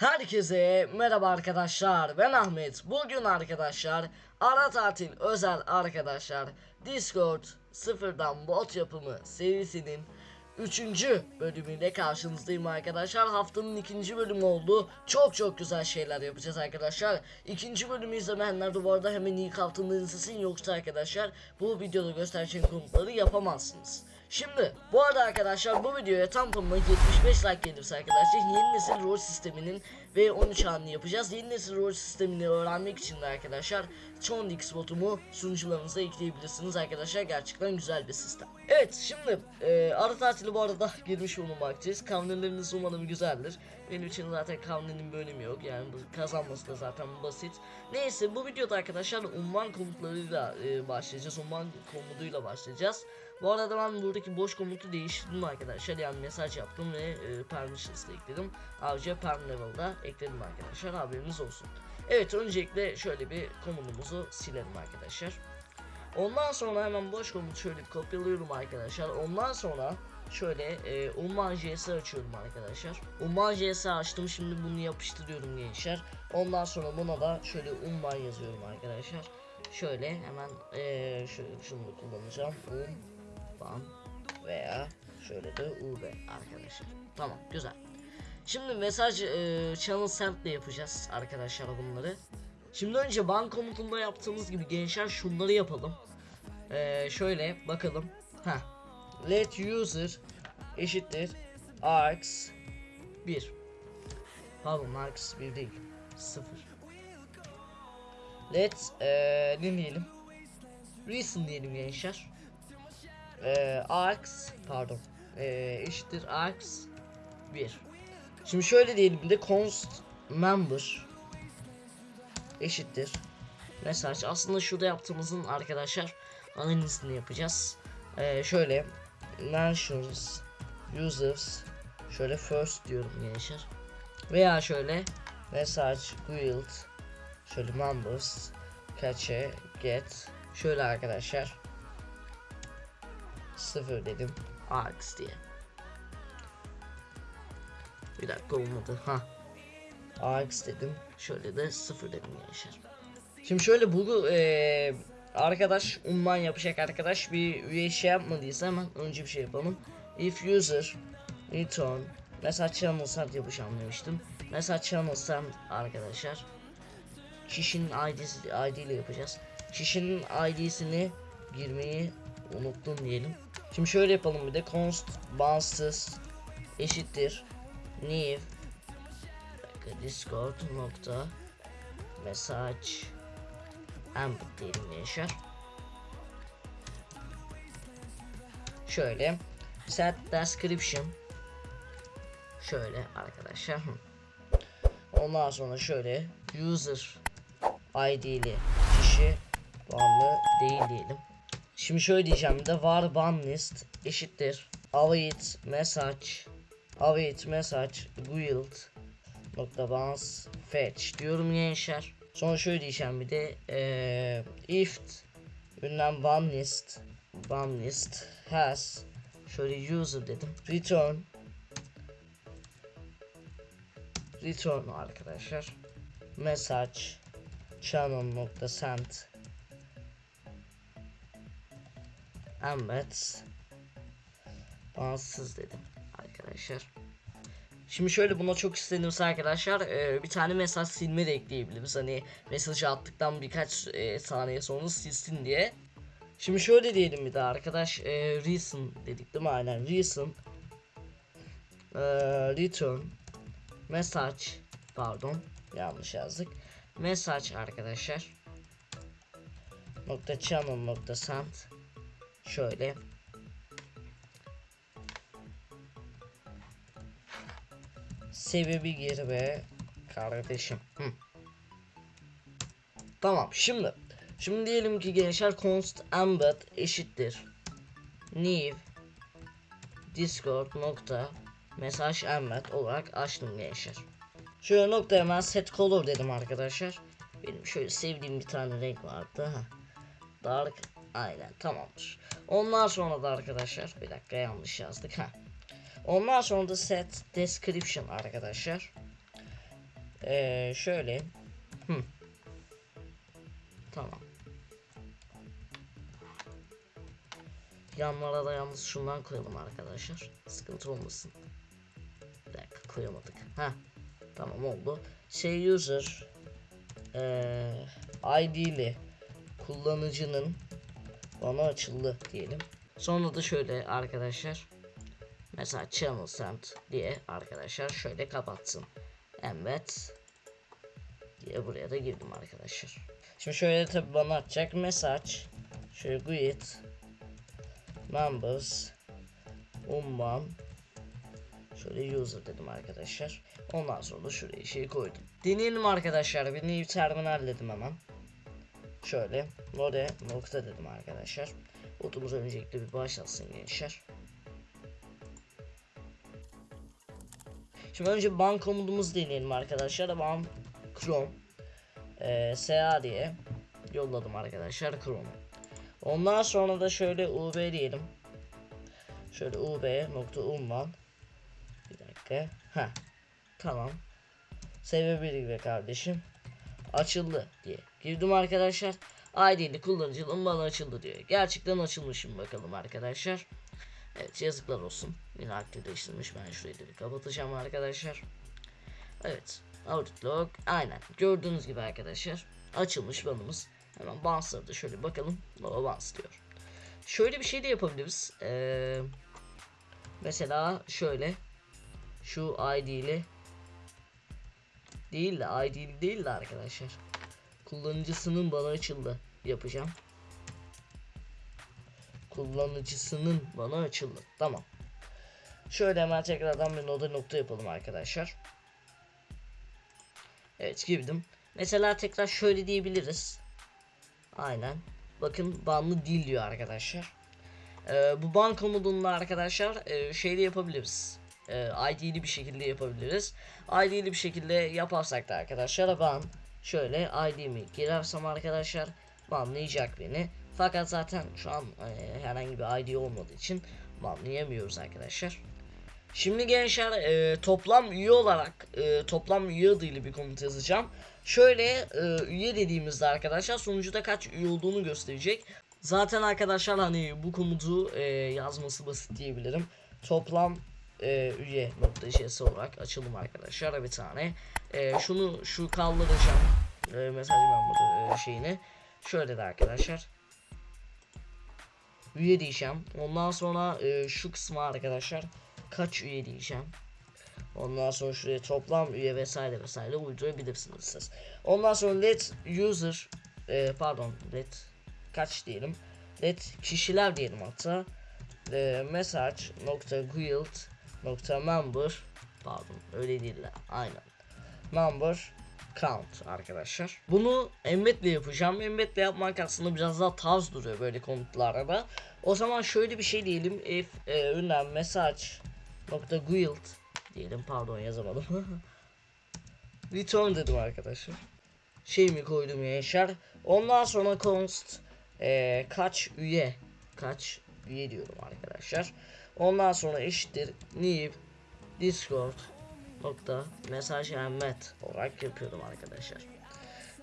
Herkese merhaba arkadaşlar. Ben Ahmet. Bugün arkadaşlar ara tatil özel arkadaşlar Discord sıfırdan bot yapımı serisinin 3. bölümüyle karşınızdayım arkadaşlar. Haftanın ikinci bölümü oldu. Çok çok güzel şeyler yapacağız arkadaşlar. İkinci bölümü izlemeyenler de bu arada hemen ilk altında izlesin. Yoksa arkadaşlar bu videoda göstereceğim komutları yapamazsınız Şimdi bu arada arkadaşlar bu videoya tam tamına 75 like gelirse arkadaşlar yeni nesil rol sisteminin ve 13 anını yapacağız. Yeni nesil rol sistemini öğrenmek için de arkadaşlar Chondix botumu sunucularınıza ekleyebilirsiniz arkadaşlar. Gerçekten güzel bir sistem. Evet şimdi e, ara tatili bu arada girmiş bulunmaktayız. Kavneleriniz umarım güzeldir. Benim için zaten kavnenin bölümü yok yani kazanması da zaten basit. Neyse bu videoda arkadaşlar unvan komutlarıyla e, başlayacağız. Unvan komutuyla başlayacağız. Bu arada ben buradaki boş komutu değiştirdim arkadaşlar. Yani mesaj yaptım ve e, permissions da ekledim. Ayrıca perm level'da ekledim arkadaşlar. Haberiniz olsun. Evet öncelikle şöyle bir komutumuzu silelim arkadaşlar. Ondan sonra hemen boş komutu şöyle kopyalıyorum arkadaşlar. Ondan sonra şöyle e, Umman JS açıyorum arkadaşlar. Umman JS açtım şimdi bunu yapıştırıyorum gençler. Ondan sonra buna da şöyle Umman yazıyorum arkadaşlar. Şöyle hemen e, şöyle şunu kullanacağım. Umman veya şöyle de UB arkadaşlar. Tamam güzel. Şimdi mesaj e, channel send ile yapacağız arkadaşlar bunları. Şimdi önce ban komutunda yaptığımız gibi gençler şunları yapalım. E, şöyle bakalım. Ha. Let user eşittir args 1. Pardon args 1 değil. 0. Let e, ne diyelim? Reason diyelim gençler. E, args pardon. E, eşittir args 1. Şimdi şöyle diyelim de const member eşittir mesaj. Aslında şurada yaptığımızın arkadaşlar analizini yapacağız. Ee, şöyle mentions users şöyle first diyorum gençler. Veya şöyle message guild şöyle members cache get şöyle arkadaşlar sıfır dedim args diye. Bir dakika olmadı. Ha. AX dedim. Şöyle de sıfır dedim gençler. Şimdi şöyle bu e, arkadaş unvan yapacak arkadaş bir üye şey yapmadıysa hemen önce bir şey yapalım. If user return mesela channel send yapacağım demiştim. Mesela channel send arkadaşlar. Kişinin ID'si ID ile yapacağız. Kişinin ID'sini girmeyi unuttum diyelim. Şimdi şöyle yapalım bir de const bağımsız eşittir dakika, discord nokta mesaj. Embed diyelim şöyle set description. Şöyle arkadaşlar. Ondan sonra şöyle user id'li kişi banlı değil diyelim. Şimdi şöyle diyeceğim de var ban list eşittir. Await message await message guild nokta bounce fetch diyorum gençler. Sonra şöyle diyeceğim bir de ee, if ünlem one list one list has şöyle user dedim. Return. Return arkadaşlar. Message channel nokta send. Embed bağımsız dedim arkadaşlar. Şimdi şöyle buna çok istenirse arkadaşlar e, bir tane mesaj silme de ekleyebiliriz. Hani mesajı attıktan birkaç e, saniye sonra silsin diye. Şimdi şöyle diyelim bir daha arkadaş e, reason dedik değil mi aynen reason e, return message pardon yanlış yazdık message arkadaşlar nokta channel nokta send şöyle sebebi gir be kardeşim. Hı. Tamam şimdi. Şimdi diyelim ki gençler const embed eşittir. new discord nokta mesaj embed olarak açtım gençler. Şöyle nokta hemen set color dedim arkadaşlar. Benim şöyle sevdiğim bir tane renk vardı. Ha. Dark aynen tamamdır. Ondan sonra da arkadaşlar bir dakika yanlış yazdık ha. Ondan sonra da set description arkadaşlar. Ee, şöyle. Hı. Tamam. Yanlara da yalnız şundan koyalım arkadaşlar. Sıkıntı olmasın. Bir dakika koyamadık. Ha. Tamam oldu. Şey user eee ID'li kullanıcının bana açıldı diyelim. Sonra da şöyle arkadaşlar. Mesela channel send diye arkadaşlar şöyle kapatsın. Evet. Diye buraya da girdim arkadaşlar. Şimdi şöyle tabi bana atacak mesaj. Şöyle greet numbers umman şöyle user dedim arkadaşlar. Ondan sonra da şuraya şey koydum. Deneyelim arkadaşlar. Bir new terminal dedim hemen. Şöyle node nokta dedim arkadaşlar. Otumuz öncelikle bir başlasın gençler. Şimdi önce ban komutumuzu deneyelim arkadaşlar. Ban Chrome e, SA diye yolladım arkadaşlar Chrome'u. Ondan sonra da şöyle UB diyelim. Şöyle UB nokta umman. Bir dakika. Ha. Tamam. Sebebi be kardeşim. Açıldı diye. Girdim arkadaşlar. ID'li kullanıcının bana açıldı diyor. Gerçekten açılmışım bakalım arkadaşlar. Evet yazıklar olsun. Yine aktifleştirmiş. Ben şurayı da bir kapatacağım arkadaşlar. Evet. Outlook. Aynen. Gördüğünüz gibi arkadaşlar. Açılmış banımız. Hemen Bounce'ları da şöyle bakalım. No Bounce diyor. Şöyle bir şey de yapabiliriz. Ee, mesela şöyle. Şu ID ile değil de ID ile değil de arkadaşlar. Kullanıcısının bana açıldı yapacağım. Kullanıcısının bana açıldı. Tamam. Şöyle hemen tekrardan bir noda nokta yapalım arkadaşlar. Evet girdim. Mesela tekrar şöyle diyebiliriz. Aynen. Bakın banlı değil diyor arkadaşlar. Ee, bu ban komutunda arkadaşlar e, şeyde yapabiliriz. E, ID'li bir şekilde yapabiliriz. ID'li bir şekilde yaparsak da arkadaşlar ban şöyle ID'mi girersem arkadaşlar banlayacak beni. Fakat zaten şu an e, herhangi bir ID olmadığı için banlayamıyoruz arkadaşlar. Şimdi gençler e, toplam üye olarak e, toplam üye adıyla bir komut yazacağım. Şöyle e, üye dediğimizde arkadaşlar sonucuda kaç üye olduğunu gösterecek. Zaten arkadaşlar hani bu komutu e, yazması basit diyebilirim. Toplam e, üye şeysi olarak açalım arkadaşlar bir tane. E, şunu şu kaldıracağım. E, mesaj memuru e, şeyini. Şöyle de arkadaşlar. Üye diyeceğim. Ondan sonra e, şu kısmı arkadaşlar kaç üye diyeceğim. Ondan sonra şuraya toplam üye vesaire vesaire uydurabilirsiniz siz. Ondan sonra let user e, pardon let kaç diyelim. Let kişiler diyelim hatta. E, message nokta guild nokta member pardon öyle değiller aynen. Member count arkadaşlar. Bunu embeddle yapacağım. Embeddle yapmak aslında biraz daha tarz duruyor böyle komutlarda. O zaman şöyle bir şey diyelim. If e, ünlem message nokta guild diyelim pardon yazamadım. Return dedim arkadaşlar. Şey mi koydum gençler. Ondan sonra const e, kaç üye kaç üye diyorum arkadaşlar. Ondan sonra eşittir new discord nokta mesaj met olarak yapıyorum arkadaşlar.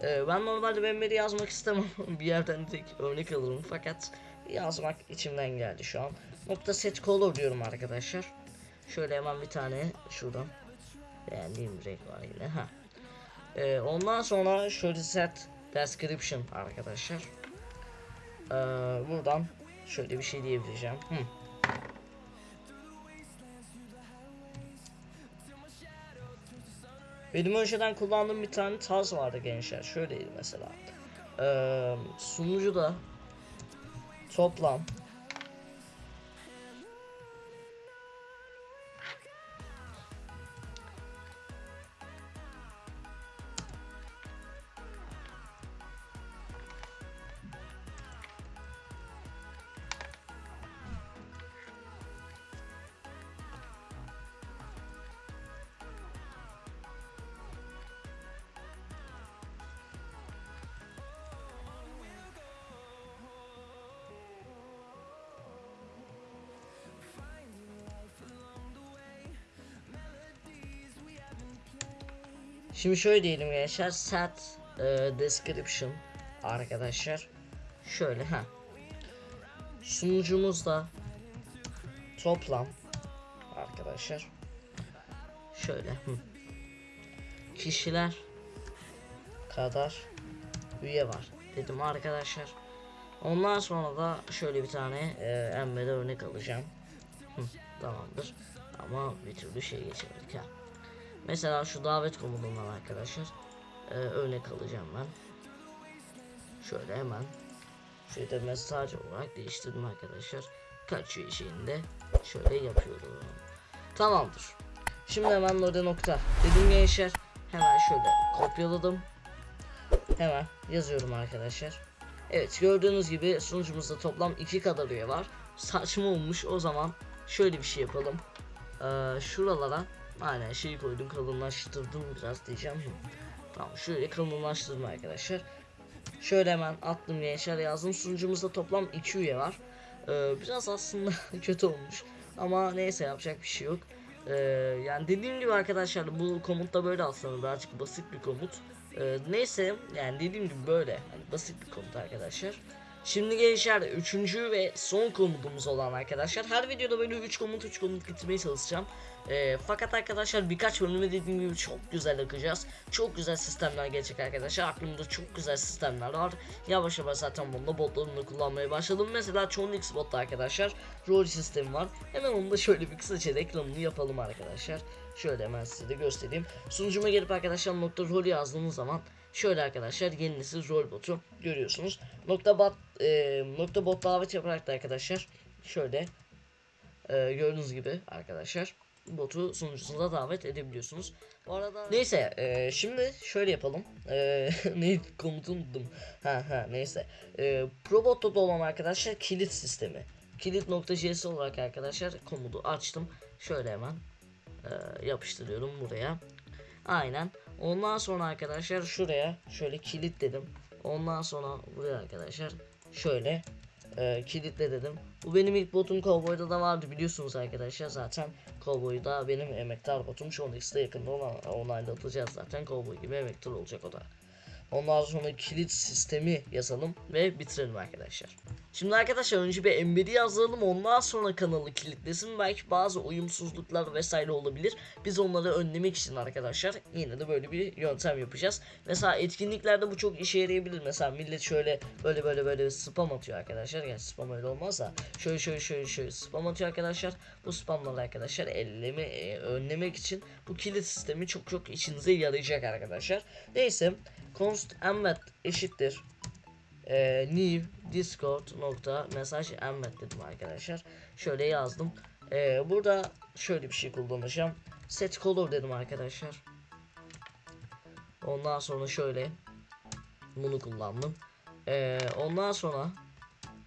Ee, ben normalde Mehmet'i yazmak istemem. bir yerden tek örnek alırım fakat yazmak içimden geldi şu an. Nokta set color diyorum arkadaşlar. Şöyle hemen bir tane şuradan beğendiğim renk var yine. Ha. Ee, ondan sonra şöyle set description arkadaşlar. Ee, buradan şöyle bir şey diyebileceğim. Hı. Benim önceden kullandığım bir tane tarz vardı gençler. Şöyleydi mesela. Ee, sunucuda toplam Şimdi şöyle diyelim gençler set e, description arkadaşlar. Şöyle ha. Sunucumuzda toplam arkadaşlar. Şöyle hı. kişiler kadar üye var dedim arkadaşlar. Ondan sonra da şöyle bir tane e, emmede örnek alacağım. Hı, tamamdır. Ama bir türlü şey geçemedik ha. Mesela şu davet komutundan arkadaşlar e, örnek alacağım ben. Şöyle hemen şöyle mesaj olarak değiştirdim arkadaşlar. Kaç üye şeyinde şöyle yapıyorum. Tamamdır. Şimdi hemen orada nokta dedim gençler. Hemen şöyle kopyaladım. Hemen yazıyorum arkadaşlar. Evet gördüğünüz gibi sunucumuzda toplam iki kadar üye var. Saçma olmuş o zaman şöyle bir şey yapalım. Ee, şuralara aynen şeyi koydum kalınlaştırdım biraz diyeceğim. Tamam şöyle kalınlaştırdım arkadaşlar. Şöyle hemen attım gençler yazdım. Sunucumuzda toplam 2 üye var. Ee, biraz aslında kötü olmuş. Ama neyse yapacak bir şey yok. Ee, yani dediğim gibi arkadaşlar bu komut da böyle aslında birazcık basit bir komut. Ee, neyse yani dediğim gibi böyle hani basit bir komut arkadaşlar. Şimdi gençler üçüncü ve son komutumuz olan arkadaşlar her videoda böyle 3 komut 3 komut getirmeye çalışacağım. Ee, fakat arkadaşlar birkaç bölümü dediğim gibi çok güzel akacağız. Çok güzel sistemler gelecek arkadaşlar. Aklımda çok güzel sistemler var. Yavaş yavaş zaten bunda botlarını kullanmaya başladım. Mesela Chonix botta arkadaşlar rol sistemi var. Hemen onu da şöyle bir kısaca reklamını yapalım arkadaşlar. Şöyle hemen size de göstereyim. Sunucuma gelip arkadaşlar nokta rol yazdığınız zaman şöyle arkadaşlar yeni nesil rol botu görüyorsunuz. Nokta bot e, nokta bot davet yaparak da arkadaşlar şöyle e, gördüğünüz gibi arkadaşlar botu sunucusunuza davet edebiliyorsunuz. Bu arada neyse e, şimdi şöyle yapalım. E, ne komutu unuttum. Ha ha neyse. E, Probot'ta olan arkadaşlar kilit sistemi. Kilit.js olarak arkadaşlar komutu açtım. Şöyle hemen e, yapıştırıyorum buraya. Aynen. Ondan sonra arkadaşlar şuraya şöyle kilit dedim. Ondan sonra buraya arkadaşlar şöyle e, kilitle dedim. Bu benim ilk botum Cowboy'da da vardı biliyorsunuz arkadaşlar zaten Cowboy'da benim emektar botum şu anda işte yakında ona onaylatacağız zaten Cowboy gibi emektar olacak o da. Ondan sonra kilit sistemi yazalım ve bitirelim arkadaşlar. Şimdi arkadaşlar önce bir embedi yazalım ondan sonra kanalı kilitlesin. Belki bazı uyumsuzluklar vesaire olabilir. Biz onları önlemek için arkadaşlar yine de böyle bir yöntem yapacağız. Mesela etkinliklerde bu çok işe yarayabilir. Mesela millet şöyle böyle böyle böyle spam atıyor arkadaşlar. Yani spam öyle olmaz da şöyle şöyle şöyle şöyle spam atıyor arkadaşlar. Bu spamları arkadaşlar elleme e, önlemek için bu kilit sistemi çok çok işinize yarayacak arkadaşlar. Neyse const embed eşittir e, new discord nokta mesaj embed dedim arkadaşlar. Şöyle yazdım. E, burada şöyle bir şey kullanacağım. Set color dedim arkadaşlar. Ondan sonra şöyle bunu kullandım. E, ondan sonra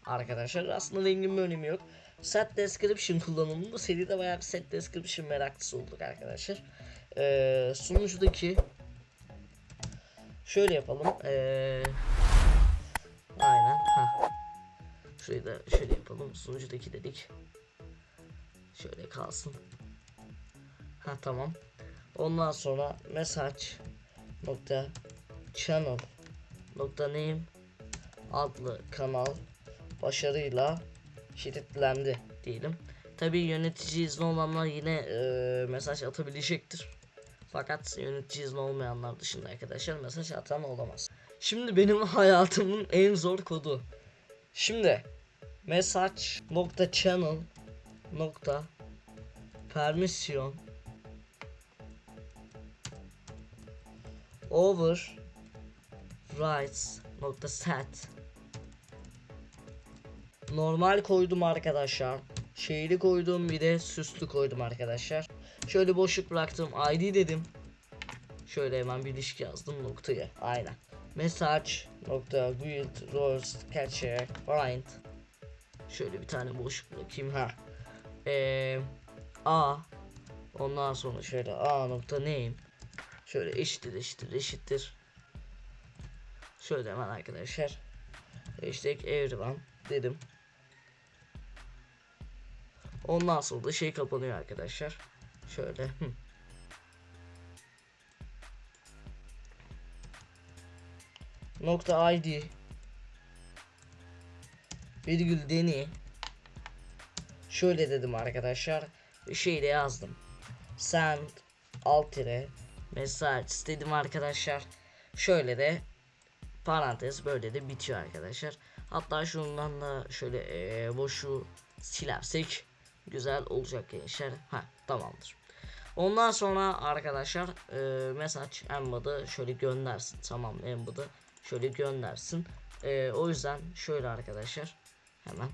arkadaşlar aslında rengin bir önemi yok. Set description kullanımında seride bayağı bir set description meraklısı olduk arkadaşlar. E, sunucudaki şöyle yapalım. Ee, aynen. Ha. Şurayı da şöyle yapalım. Sunucudaki dedik. Şöyle kalsın. Ha tamam. Ondan sonra message nokta channel nokta name adlı kanal başarıyla kilitlendi diyelim. Tabi yönetici izni olanlar yine e, mesaj atabilecektir. Fakat yönetici izni olmayanlar dışında arkadaşlar mesaj atan olamaz. Şimdi benim hayatımın en zor kodu. Şimdi mesaj nokta channel nokta permission over rights nokta set normal koydum arkadaşlar. Şeyli koydum bir de süslü koydum arkadaşlar. Şöyle boşluk bıraktım id dedim. Şöyle hemen bir ilişki yazdım noktaya aynen. Mesaj nokta build roles catcher find. Şöyle bir tane boşluk bırakayım ha. Eee a. Ondan sonra şöyle a nokta name. Şöyle eşittir eşittir eşittir. Şöyle hemen arkadaşlar. Hashtag everyone dedim ondan sonra da şey kapanıyor arkadaşlar. Şöyle nokta id virgül deni. Şöyle dedim arkadaşlar. Şeyle yazdım. Send alt tire mesaj istedim arkadaşlar. Şöyle de parantez böyle de bitiyor arkadaşlar. Hatta şundan da şöyle eee, boşu silersek güzel olacak gençler ha tamamdır. Ondan sonra arkadaşlar eee, mesaj embed'ı şöyle göndersin. Tamam embed'ı şöyle göndersin. Eee, o yüzden şöyle arkadaşlar hemen.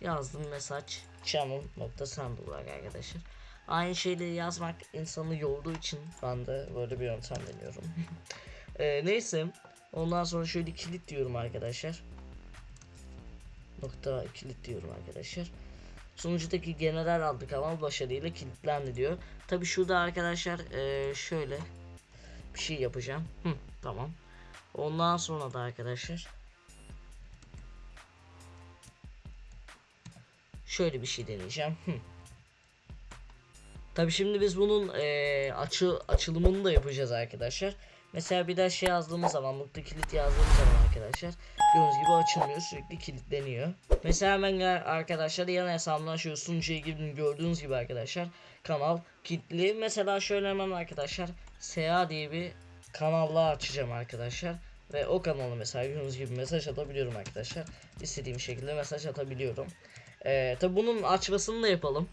Yazdım mesaj channel nokta send olarak arkadaşlar. Aynı şeyleri yazmak insanı yorduğu için ben de böyle bir yöntem deniyorum. Eee, neyse ondan sonra şöyle kilit diyorum arkadaşlar nokta kilit diyorum arkadaşlar Sonucundaki general adlı kanal başarıyla kilitlendi diyor. Tabi şurada arkadaşlar eee, şöyle bir şey yapacağım. Hı, tamam. Ondan sonra da arkadaşlar şöyle bir şey deneyeceğim. Hı. Tabi şimdi biz bunun eee, açı açılımını da yapacağız arkadaşlar. Mesela bir daha şey yazdığımız zaman nokta kilit yazdığımız zaman arkadaşlar gördüğünüz gibi açılmıyor sürekli kilitleniyor. Mesela ben arkadaşlar yan hesabımdan şöyle sunucuya girdim gördüğünüz gibi arkadaşlar kanal kilitli. Mesela şöyle hemen arkadaşlar SA diye bir kanalla açacağım arkadaşlar. Ve o kanalı mesela gördüğünüz gibi mesaj atabiliyorum arkadaşlar. İstediğim şekilde mesaj atabiliyorum. Ee, tabi bunun açmasını da yapalım.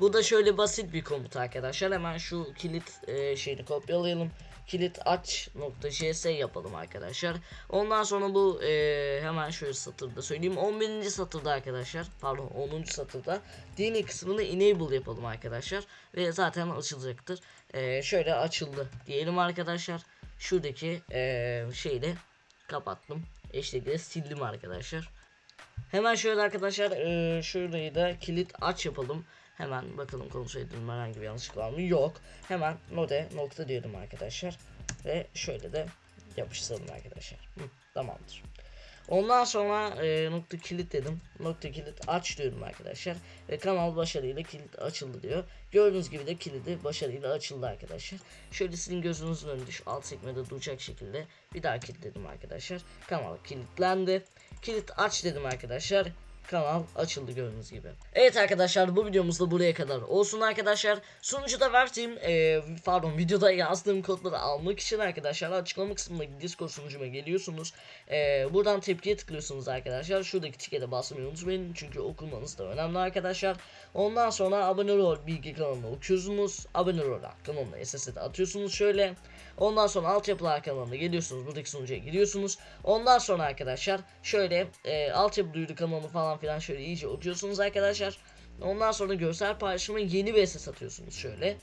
Bu da şöyle basit bir komut arkadaşlar. Hemen şu kilit e, şeyini kopyalayalım. Kilit aç nokta js yapalım arkadaşlar. Ondan sonra bu e, hemen şöyle satırda söyleyeyim. 11. satırda arkadaşlar. Pardon 10. satırda dini kısmını enable yapalım arkadaşlar. Ve zaten açılacaktır. E, şöyle açıldı diyelim arkadaşlar. Şuradaki e, şeyi kapattım. Eşlikleri sildim arkadaşlar. Hemen şöyle arkadaşlar eee şurayı da kilit aç yapalım. Hemen bakalım edelim herhangi bir yanlışlık var mı? Yok. Hemen node nokta diyorum arkadaşlar. Ve şöyle de yapıştıralım arkadaşlar. Hı, tamamdır. Ondan sonra eee, nokta kilit dedim. Nokta kilit aç diyorum arkadaşlar. Ve kanal başarıyla kilit açıldı diyor. Gördüğünüz gibi de kilidi başarıyla açıldı arkadaşlar. Şöyle sizin gözünüzün önünde şu alt sekmede duracak şekilde bir daha kilitledim arkadaşlar. Kanal kilitlendi. Kilit aç dedim arkadaşlar. Kanal açıldı gördüğünüz gibi. Evet arkadaşlar bu videomuz da buraya kadar olsun arkadaşlar. Sunucuda verdiğim e, pardon videoda yazdığım kodları almak için arkadaşlar açıklama kısmındaki Discord sunucuma geliyorsunuz. E, buradan tepkiye tıklıyorsunuz arkadaşlar. Şuradaki tikete basmayı unutmayın çünkü okumanız da önemli arkadaşlar. Ondan sonra abone ol bilgi kanalına okuyorsunuz. Abone ol kanalına SS'de atıyorsunuz şöyle. Ondan sonra altyapılar kanalına geliyorsunuz. Buradaki sunucuya giriyorsunuz. Ondan sonra arkadaşlar şöyle e, altyapı duyuru kanalını falan filan şöyle iyice okuyorsunuz arkadaşlar. Ondan sonra görsel paylaşıma yeni bir SS atıyorsunuz şöyle.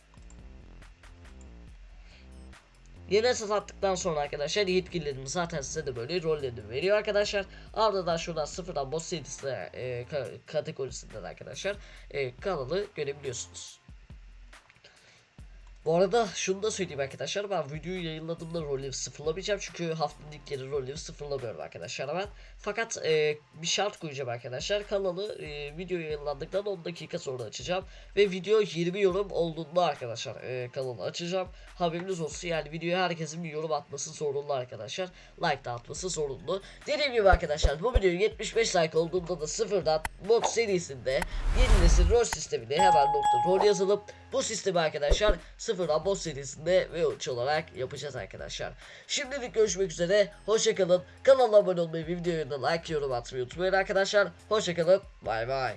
Yeni SS attıktan sonra arkadaşlar yetkililerimiz zaten size de böyle rolleri veriyor arkadaşlar. Ardından şuradan sıfırdan boss serisi e, ka- kategorisinden arkadaşlar e, kanalı görebiliyorsunuz. Bu arada şunu da söyleyeyim arkadaşlar ben videoyu yayınladığımda rolleri sıfırlamayacağım çünkü haftanın ilk kere rolleri sıfırlamıyorum arkadaşlar ben. Fakat e, bir şart koyacağım arkadaşlar kanalı e, video yayınlandıktan 10 dakika sonra açacağım ve video 20 yorum olduğunda arkadaşlar e, kanalı açacağım. Haberiniz olsun yani videoya herkesin bir yorum atması zorunlu arkadaşlar. Like da atması zorunlu. Dediğim gibi arkadaşlar bu video 75 like olduğunda da sıfırdan mod serisinde yeni nesil rol sistemini hemen nokta rol yazılıp bu sistemi arkadaşlar sıfırdan boss serisinde ve ölçü olarak yapacağız arkadaşlar. Şimdilik görüşmek üzere. Hoşçakalın. Kanala abone olmayı, videoyu da like, yorum atmayı unutmayın arkadaşlar. Hoşçakalın. Bay bay.